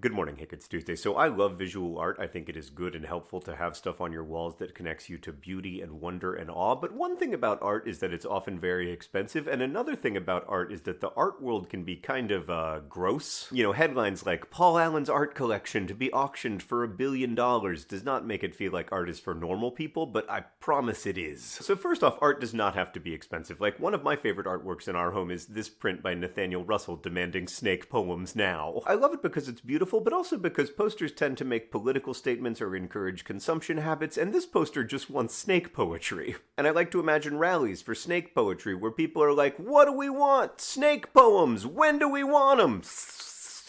Good morning, Hank. It's Tuesday. So I love visual art. I think it is good and helpful to have stuff on your walls that connects you to beauty and wonder and awe. But one thing about art is that it's often very expensive. And another thing about art is that the art world can be kind of uh, gross. You know, headlines like Paul Allen's art collection to be auctioned for a billion dollars does not make it feel like art is for normal people, but I promise it is. So first off, art does not have to be expensive. Like one of my favorite artworks in our home is this print by Nathaniel Russell demanding snake poems now. I love it because it's beautiful beautiful, but also because posters tend to make political statements or encourage consumption habits, and this poster just wants snake poetry. And I like to imagine rallies for snake poetry where people are like, what do we want? Snake poems! When do we want them?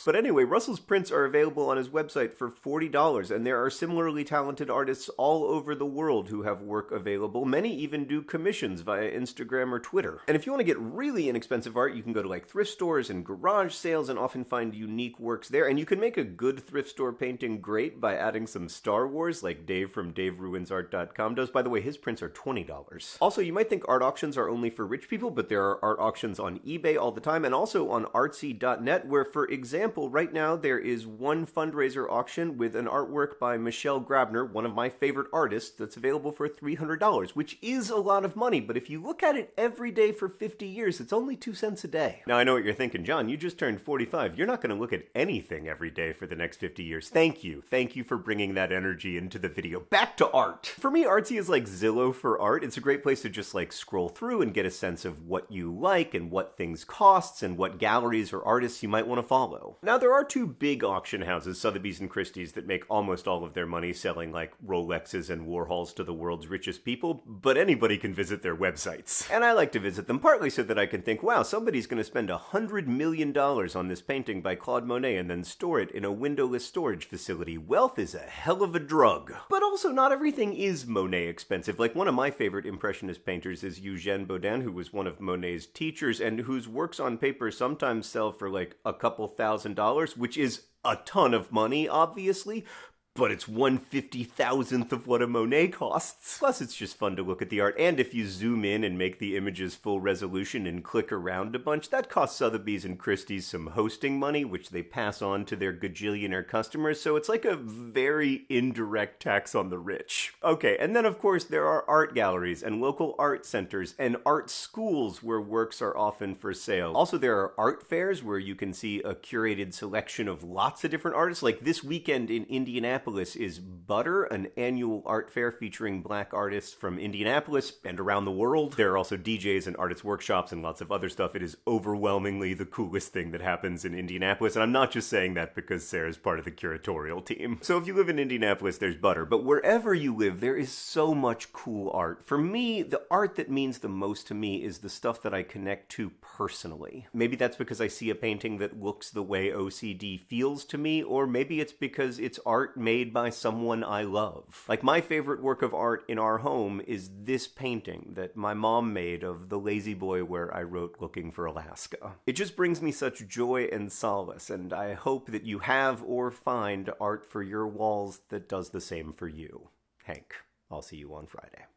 But anyway, Russell's prints are available on his website for $40, and there are similarly talented artists all over the world who have work available. Many even do commissions via Instagram or Twitter. And if you want to get really inexpensive art, you can go to like thrift stores and garage sales and often find unique works there. And you can make a good thrift store painting great by adding some Star Wars, like Dave from DaveRuinsArt.com does. By the way, his prints are $20. Also, you might think art auctions are only for rich people, but there are art auctions on eBay all the time and also on artsy.net, where, for example, example, right now there is one fundraiser auction with an artwork by Michelle Grabner, one of my favorite artists, that's available for $300, which is a lot of money, but if you look at it every day for 50 years, it's only 2 cents a day. Now I know what you're thinking, John, you just turned 45. You're not going to look at anything every day for the next 50 years. Thank you. Thank you for bringing that energy into the video. Back to art. For me, Artsy is like Zillow for art. It's a great place to just like scroll through and get a sense of what you like and what things costs and what galleries or artists you might want to follow. Now, there are two big auction houses, Sotheby's and Christie's, that make almost all of their money selling like Rolexes and Warhols to the world's richest people, but anybody can visit their websites. And I like to visit them partly so that I can think, wow, somebody's going to spend a hundred million dollars on this painting by Claude Monet and then store it in a windowless storage facility. Wealth is a hell of a drug. But also, not everything is Monet expensive. Like, one of my favorite Impressionist painters is Eugene Boudin, who was one of Monet's teachers and whose works on paper sometimes sell for like a couple thousand dollars which is a ton of money, obviously, but it's one fifty thousandth of what a Monet costs. Plus, it's just fun to look at the art, and if you zoom in and make the images full resolution and click around a bunch, that costs Sotheby's and Christie's some hosting money, which they pass on to their gajillionaire customers, so it's like a very indirect tax on the rich. Okay, and then of course there are art galleries and local art centers and art schools where works are often for sale. Also, there are art fairs where you can see a curated selection of lots of different artists, like this weekend in Indianapolis Indianapolis is Butter, an annual art fair featuring black artists from Indianapolis and around the world. There are also DJs and artists workshops and lots of other stuff. It is overwhelmingly the coolest thing that happens in Indianapolis, and I'm not just saying that because Sarah's part of the curatorial team. So if you live in Indianapolis, there's Butter, but wherever you live, there is so much cool art. For me, the art that means the most to me is the stuff that I connect to personally. Maybe that's because I see a painting that looks the way OCD feels to me, or maybe it's because it's art made made by someone I love. Like my favorite work of art in our home is this painting that my mom made of the La-Z-Boy where I wrote Looking for Alaska. It just brings me such joy and solace, and I hope that you have or find art for your walls that does the same for you. Hank, I'll see you on Friday.